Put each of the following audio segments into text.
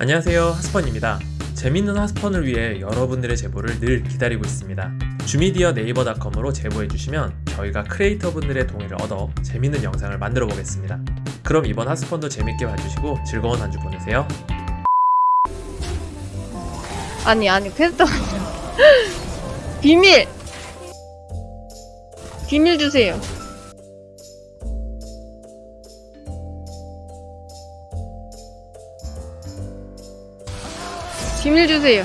안녕하세요 하스펀입니다. 재밌는 하스펀을 위해 여러분들의 제보를 늘 기다리고 있습니다. 주미디어 네이버닷컴으로 제보해주시면 저희가 크리에이터분들의 동의를 얻어 재밌는 영상을 만들어 보겠습니다. 그럼 이번 하스펀도 재밌게 봐주시고 즐거운 한 주 보내세요. 아니 아니 퀘스트 비밀! 비밀 주세요 비밀 주세요.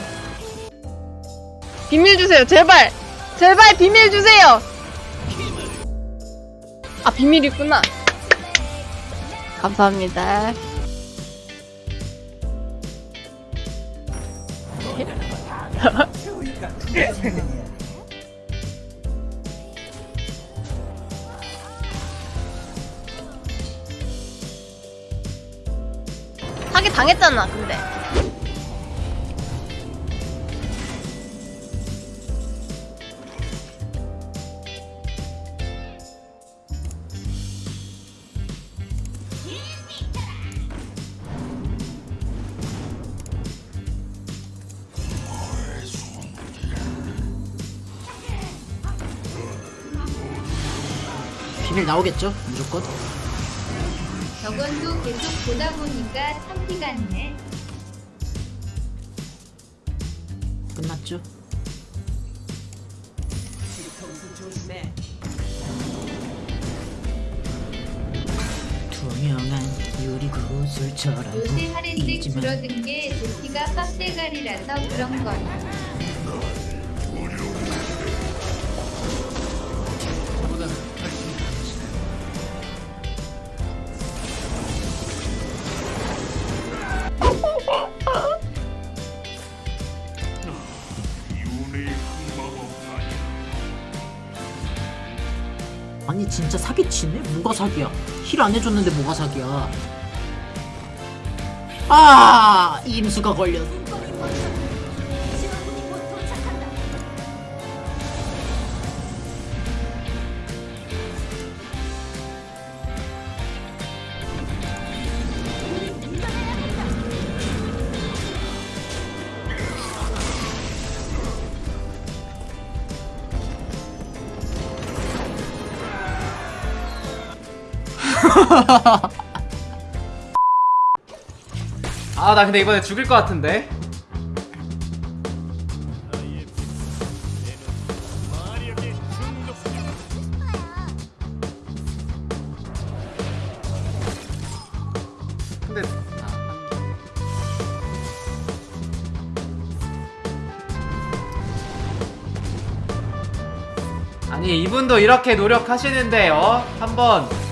비밀 주세요. 제발. 제발 비밀 주세요. 아 비밀 있구나. 감사합니다. 사기 당했잖아 근데 비밀 나오겠죠? 무조건. 저건도 계속 보다 보니까 참기 같네. 끝났죠? 투명한 유리 구슬처럼 요새 보이지만 줄어든 게 제피가 빡대가리라서 그런 거 아니 진짜 사기치네? 뭐가 사기야? 힐 안 해줬는데 뭐가 사기야? 아 임수가 걸렸어. 아 나 근데 이번에 죽일 것 같은데 근데 아, 아니 이분도 이렇게 노력하시는데 어? 한번 어,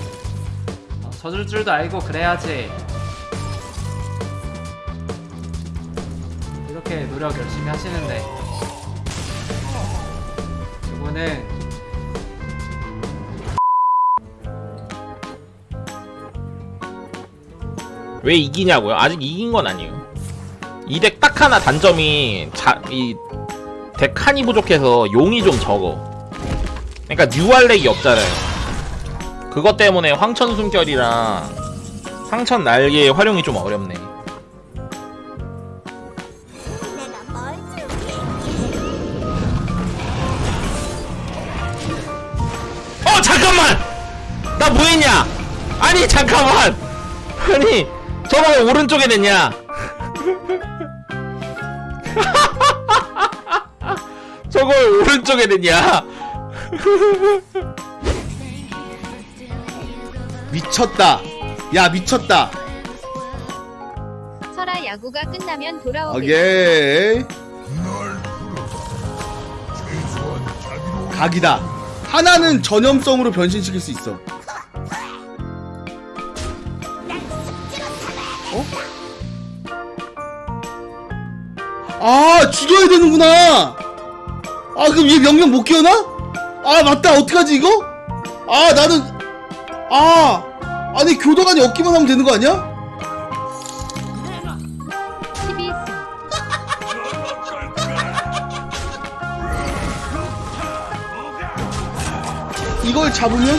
져줄 줄도 알고 그래야지 이렇게 노력 열심히 하시는데 이거는 왜 이기냐고요? 아직 이긴 건 아니에요. 이 덱 딱 하나 단점이 자, 이 덱 칸이 부족해서 용이 좀 적어. 그러니까 뉴알렉이 없잖아요. 그것 때문에 황천 숨결이랑 상천 날개의 활용이 좀 어렵네. 어 잠깐만! 나 뭐했냐? 아니 잠깐만! 아니 저거 왜 오른쪽에 냈냐? 왜 오른쪽에 냈냐? 미쳤다. 야 미쳤다. 설아 야구가 끝나면. 오케이. 각이다. 하나는 전염성으로 변신시킬 수 있어. 어? 아 죽여야 되는구나. 아 그럼 얘 명령 못 키워나? 아 맞다 어떡하지 이거? 아 나는 아 아니 교도관이 없기만 하면 되는 거 아니야? 12 이걸 잡으면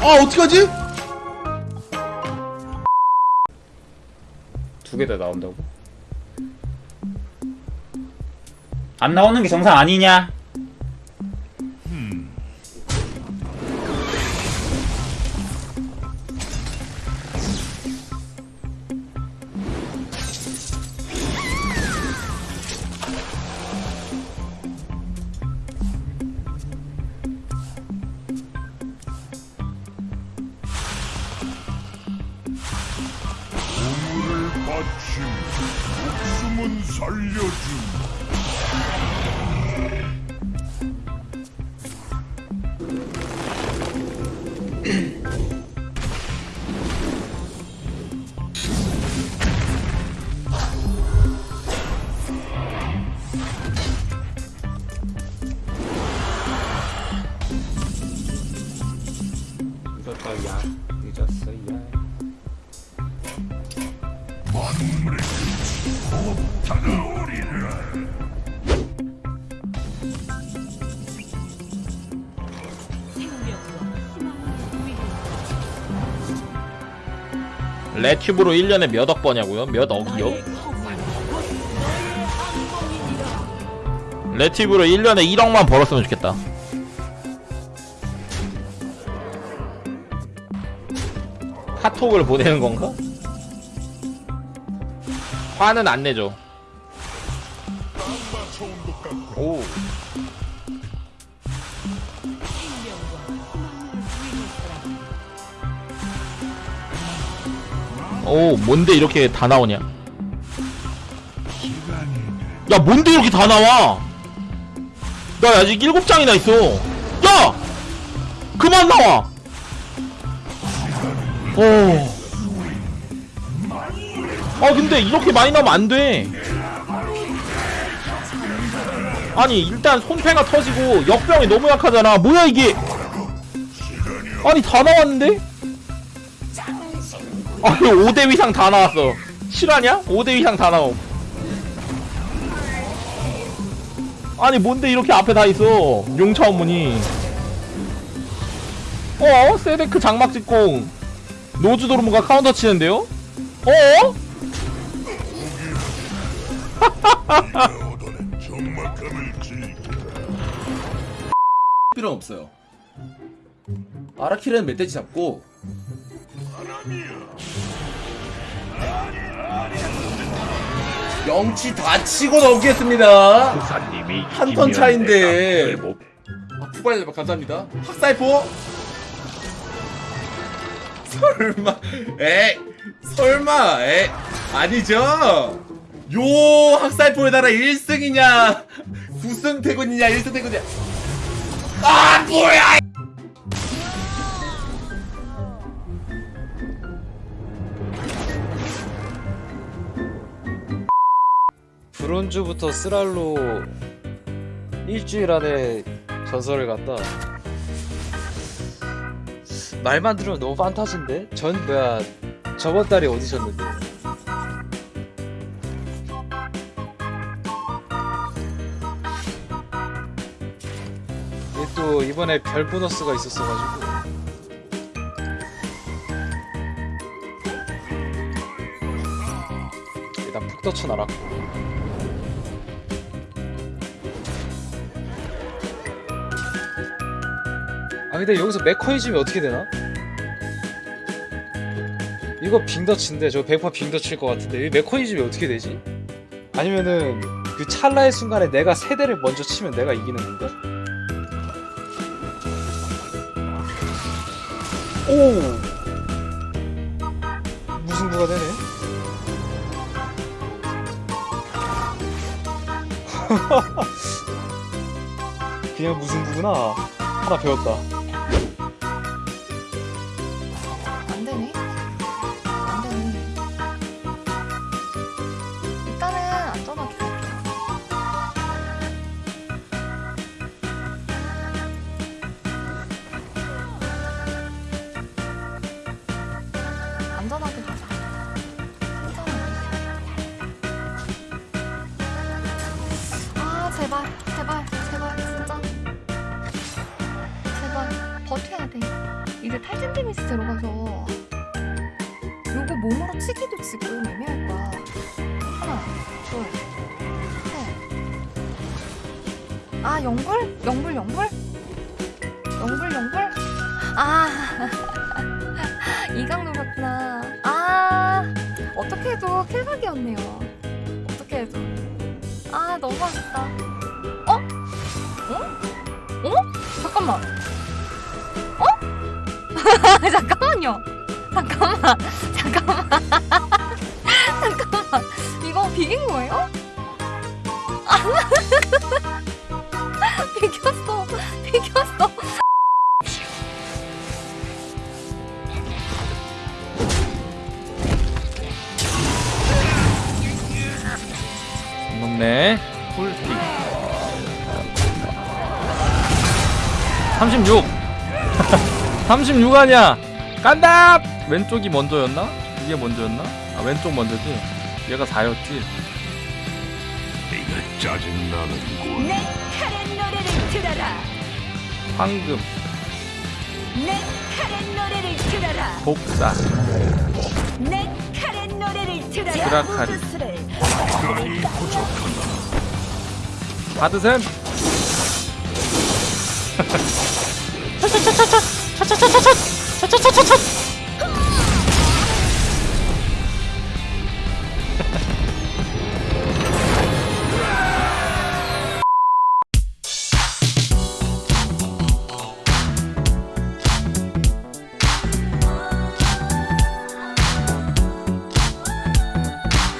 아 어떡하지? 개다 나온다고? 안 나오는 게 정상 아니냐? 마침 목숨은 살려준. 늦었다 야 레튜브로 1년에 몇 억 버냐고요? 몇 억이요? 레튜브로 1년에 1억만 벌었으면 좋겠다 카톡을 보내는 건가? 화는 안 내죠. 오. 오 뭔데 이렇게 다 나오냐? 야 뭔데 이렇게 다 나와? 나 아직 일곱 장이나 있어. 야! 그만 나와! 어. 아 근데 이렇게 많이 나오면 안돼 아니 일단 손패가 터지고 역병이 너무 약하잖아 뭐야 이게 아니 다 나왔는데 아니 5대 이상 다 나왔어 실화냐? 5대 이상 다 나옴 아니 뭔데 이렇게 앞에 다 있어 용차 원문이 어? 세데크 장막 직공 노즈도르무가 카운터 치는데요? 어? 필요는 없어요. 아라키는 멧돼지 잡고 영치 다 치고 넘기겠습니다. 한 턴 차인데. 아, 푸발레 감사합니다. 학살포? 설마, 에, 설마, 에, 아니죠? 요 학살포에다가 1승이냐, 9승 태군이냐, 1승 태군이냐. 아, 뭐야! 브론즈부터 쓰랄로 일주일 안에 전설을 갔다. 말만 들으면 너무 판타지인데? 전 뭐야 저번 달에 어디셨는데? 이번에 별 보너스가 있었어가지고 일단 푹 떠쳐나랐고 아 근데 여기서 메커니즘이 어떻게 되나? 이거 빙더치인데 저 100% 빙더칠 것 같은데 이 메커니즘이 어떻게 되지? 아니면은 그 찰나의 순간에 내가 세대를 먼저 치면 내가 이기는 건가? 오! 무승부가 되네? 그냥 무승부구나. 하나 배웠다 이제 탈진 데미지 들어가서 요거 몸으로 치기도 지금 애매할 거야. 하나, 둘, 셋. 아, 영불? 영불, 영불? 영불, 영불? 아, 이강 노렸구나. 아, 어떻게 해도 킬각이었네요. 어떻게 해도. 아, 너무 아쉽다. 어? 어? 어? 잠깐만. 어? 잠깐만요. 잠깐만. 잠깐만. 잠깐만. 이거 비긴 거예요? 비겼어. 비겼어. 넘네 풀픽 36 36 아니야 간다 왼쪽이 먼저였나? 이게 먼저였나? 아 왼쪽 먼저지 얘가 4였지 이거 짜증나는군 내 칼의 노래를 들어라. 황금 내 칼의 노래를 들어라. 복사 내 칼의 노래를 들어라. 드라카리. 시간이 부족하다 받으셈